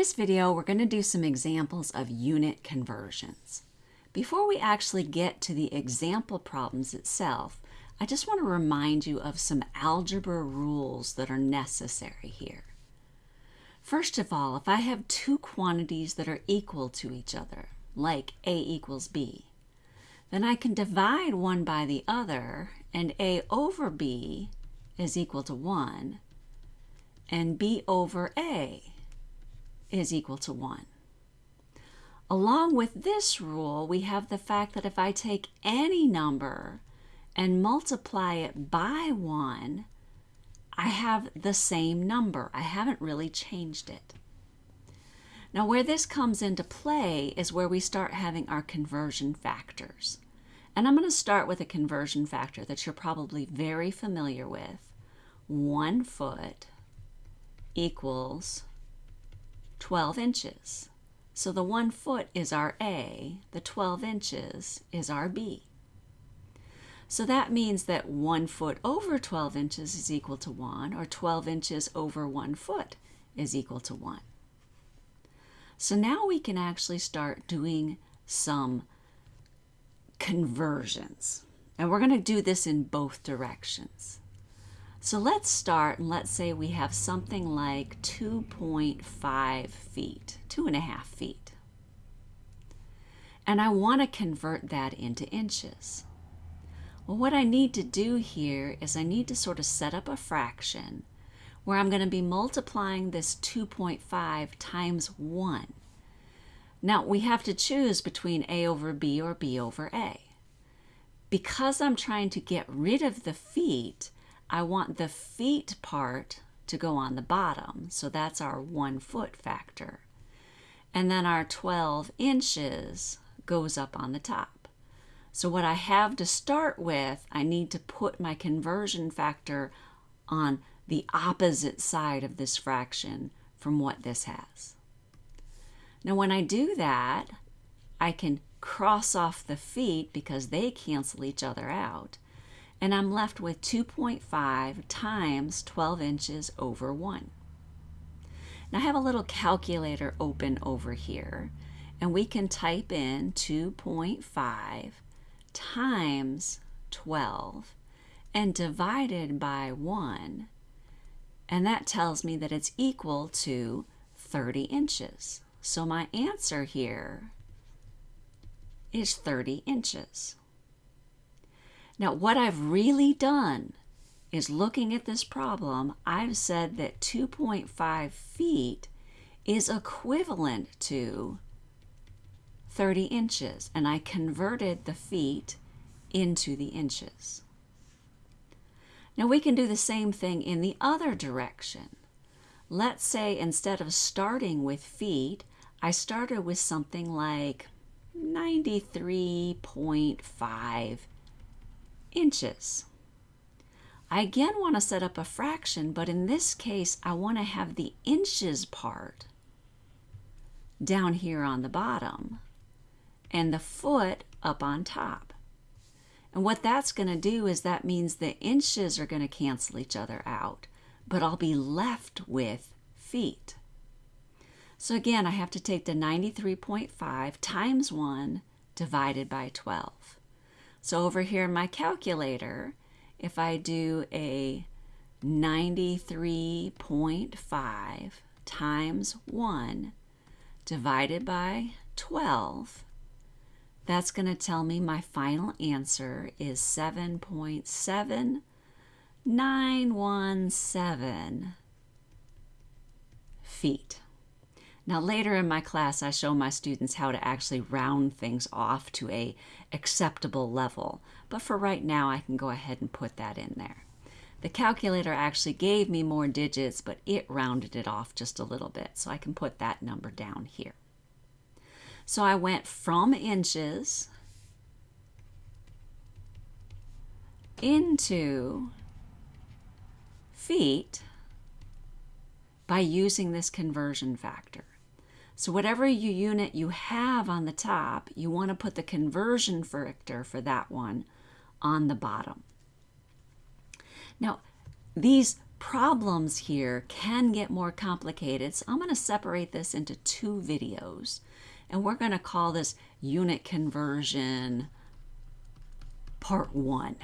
this video, we're going to do some examples of unit conversions. Before we actually get to the example problems itself, I just want to remind you of some algebra rules that are necessary here. First of all, if I have two quantities that are equal to each other, like A equals B, then I can divide one by the other, and A over B is equal to 1, and B over A is equal to 1. Along with this rule, we have the fact that if I take any number and multiply it by 1, I have the same number. I haven't really changed it. Now where this comes into play is where we start having our conversion factors. And I'm going to start with a conversion factor that you're probably very familiar with. One foot equals 12 inches. So the one foot is our A, the 12 inches is our B. So that means that one foot over 12 inches is equal to one, or 12 inches over one foot is equal to one. So now we can actually start doing some conversions. And we're going to do this in both directions. So let's start and let's say we have something like 2.5 feet, two and a half feet. And I want to convert that into inches. Well, what I need to do here is I need to sort of set up a fraction where I'm going to be multiplying this 2.5 times 1. Now, we have to choose between a over b or b over a. Because I'm trying to get rid of the feet, I want the feet part to go on the bottom. So that's our one foot factor. And then our 12 inches goes up on the top. So what I have to start with, I need to put my conversion factor on the opposite side of this fraction from what this has. Now when I do that, I can cross off the feet because they cancel each other out and I'm left with 2.5 times 12 inches over 1. Now I have a little calculator open over here and we can type in 2.5 times 12 and divided by 1 and that tells me that it's equal to 30 inches. So my answer here is 30 inches. Now, what I've really done is looking at this problem, I've said that 2.5 feet is equivalent to 30 inches, and I converted the feet into the inches. Now we can do the same thing in the other direction. Let's say instead of starting with feet, I started with something like 93.5 inches. I again want to set up a fraction, but in this case, I want to have the inches part down here on the bottom and the foot up on top. And what that's going to do is that means the inches are going to cancel each other out, but I'll be left with feet. So again, I have to take the 93.5 times 1 divided by 12. So over here in my calculator, if I do a 93.5 times 1 divided by 12, that's going to tell me my final answer is 7.7917 feet. Now later in my class, I show my students how to actually round things off to a acceptable level. But for right now, I can go ahead and put that in there. The calculator actually gave me more digits, but it rounded it off just a little bit. So I can put that number down here. So I went from inches into feet by using this conversion factor. So whatever unit you have on the top, you want to put the conversion factor for that one on the bottom. Now, these problems here can get more complicated. So I'm going to separate this into two videos. And we're going to call this unit conversion part one.